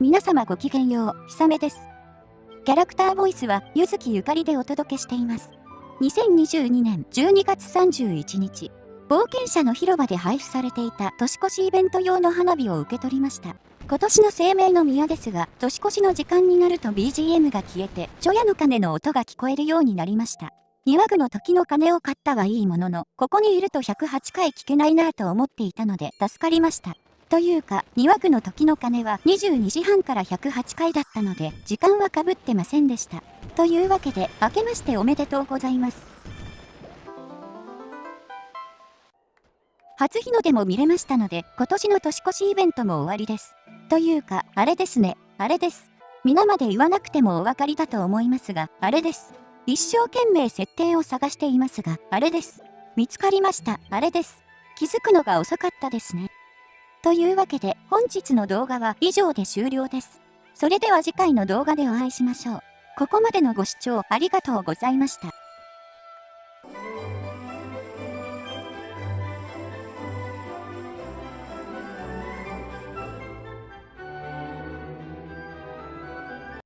皆様ごきげんよう、ひさめです。キャラクターボイスは、ゆずきゆかりでお届けしています。2022年12月31日、冒険者の広場で配布されていた年越しイベント用の花火を受け取りました。今年の生命の宮ですが、年越しの時間になると BGM が消えて、除夜の鐘の音が聞こえるようになりました。庭具の時の鐘を買ったはいいものの、ここにいると108回聞けないなぁと思っていたので助かりました。というか、庭区の時の鐘は22時半から108回だったので、時間はかぶってませんでした。というわけで、明けましておめでとうございます。初日の出も見れましたので、今年の年越しイベントも終わりです。というか、あれですね、あれです。皆まで言わなくてもお分かりだと思いますが、あれです。一生懸命設定を探していますが、あれです。見つかりました、あれです。気づくのが遅かったですね。というわけで本日の動画は以上で終了です。それでは次回の動画でお会いしましょう。ここまでのご視聴ありがとうございました。